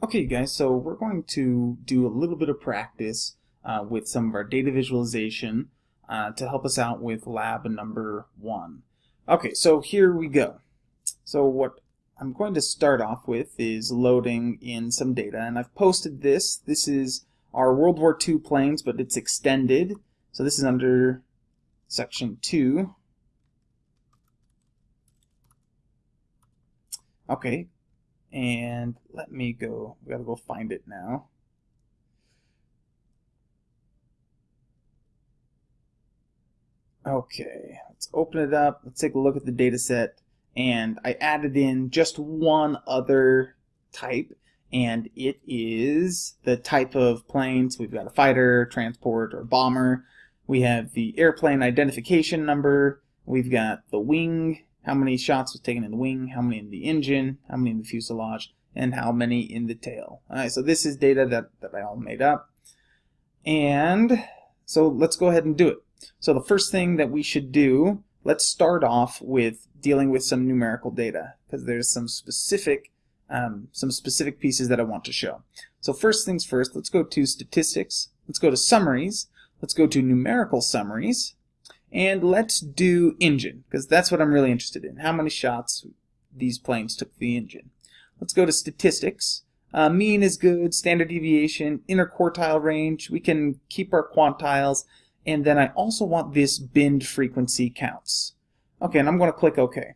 Okay guys, so we're going to do a little bit of practice uh, with some of our data visualization uh, to help us out with lab number one. Okay, so here we go. So what I'm going to start off with is loading in some data and I've posted this. This is our World War II planes but it's extended. So this is under section 2. Okay, and let me go, we gotta go find it now. Okay, let's open it up. Let's take a look at the data set. And I added in just one other type, and it is the type of planes. We've got a fighter, transport, or bomber. We have the airplane identification number. We've got the wing how many shots was taken in the wing, how many in the engine, how many in the fuselage, and how many in the tail. Alright, so this is data that, that I all made up. And so let's go ahead and do it. So the first thing that we should do, let's start off with dealing with some numerical data because there's some specific um, some specific pieces that I want to show. So first things first, let's go to statistics, let's go to summaries, let's go to numerical summaries, and let's do engine, because that's what I'm really interested in. How many shots these planes took the engine. Let's go to statistics. Uh, mean is good, standard deviation, interquartile range. We can keep our quantiles. And then I also want this binned frequency counts. Okay, and I'm going to click OK.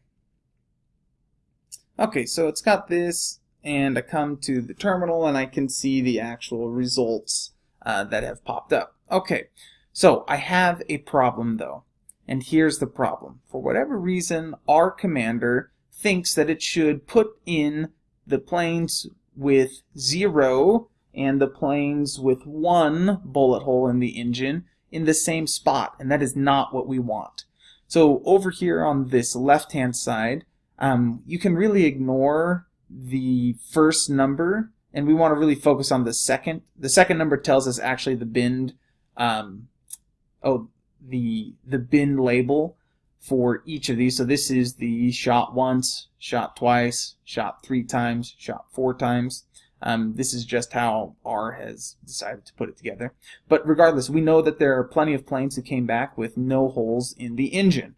Okay, so it's got this, and I come to the terminal, and I can see the actual results uh, that have popped up. Okay, so I have a problem though. And here's the problem. For whatever reason, R Commander thinks that it should put in the planes with zero and the planes with one bullet hole in the engine in the same spot. And that is not what we want. So over here on this left-hand side, um, you can really ignore the first number and we want to really focus on the second. The second number tells us actually the binned um, oh, the the bin label for each of these. So this is the shot once, shot twice, shot three times, shot four times. Um, this is just how R has decided to put it together. But regardless, we know that there are plenty of planes who came back with no holes in the engine.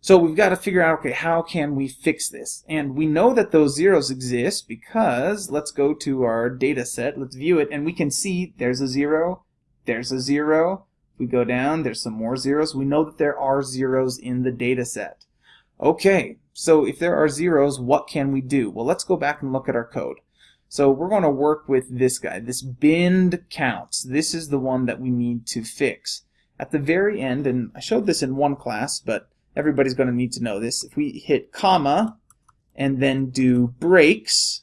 So we've got to figure out, okay, how can we fix this? And we know that those zeros exist because let's go to our data set, let's view it, and we can see there's a zero, there's a zero, we go down, there's some more zeros. We know that there are zeros in the data set. Okay, so if there are zeros, what can we do? Well, let's go back and look at our code. So we're going to work with this guy, this binned counts. This is the one that we need to fix. At the very end, and I showed this in one class, but everybody's going to need to know this. If we hit comma and then do breaks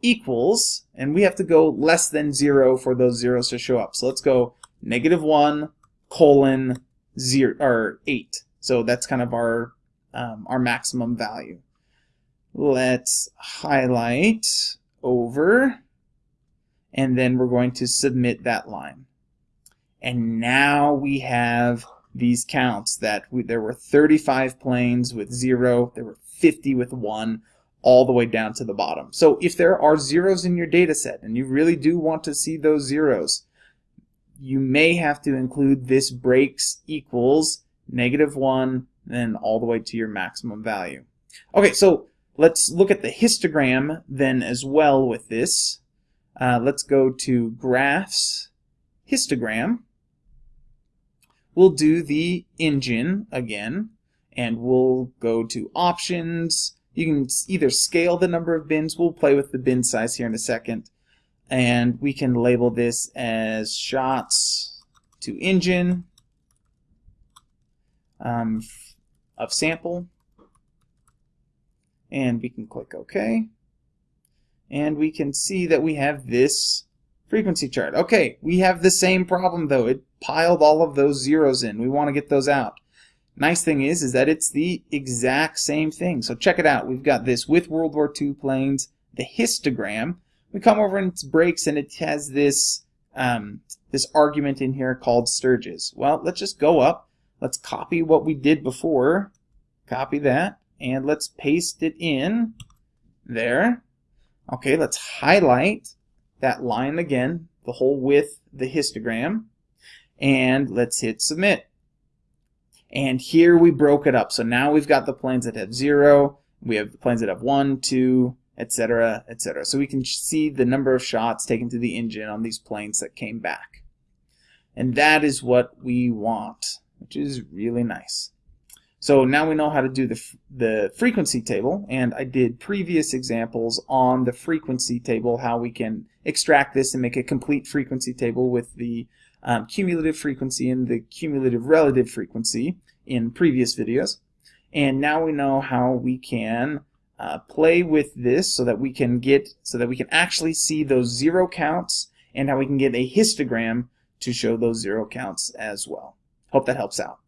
equals, and we have to go less than zero for those zeros to show up. So let's go negative 1 colon 0 or 8. So that's kind of our um, our maximum value. Let's highlight over and then we're going to submit that line. And now we have these counts that we, there were 35 planes with 0, there were 50 with 1, all the way down to the bottom. So if there are zeros in your data set and you really do want to see those zeros, you may have to include this breaks equals negative 1 then all the way to your maximum value. Okay, so let's look at the histogram then as well with this. Uh, let's go to graphs, histogram. We'll do the engine again, and we'll go to options. You can either scale the number of bins. We'll play with the bin size here in a second and we can label this as shots to engine um, of sample and we can click OK and we can see that we have this frequency chart. Okay, we have the same problem though. It piled all of those zeros in. We want to get those out. Nice thing is, is that it's the exact same thing. So check it out. We've got this with World War II planes, the histogram, we come over and it breaks and it has this um, this argument in here called Sturges. Well, let's just go up. Let's copy what we did before. Copy that. And let's paste it in there. Okay, let's highlight that line again, the whole width, the histogram, and let's hit submit. And here we broke it up. So now we've got the planes that have zero, we have the planes that have one, two, etc., etc. So we can see the number of shots taken to the engine on these planes that came back. And that is what we want, which is really nice. So now we know how to do the, the frequency table, and I did previous examples on the frequency table, how we can extract this and make a complete frequency table with the um, cumulative frequency and the cumulative relative frequency in previous videos. And now we know how we can uh, play with this so that we can get, so that we can actually see those zero counts and how we can get a histogram to show those zero counts as well. Hope that helps out.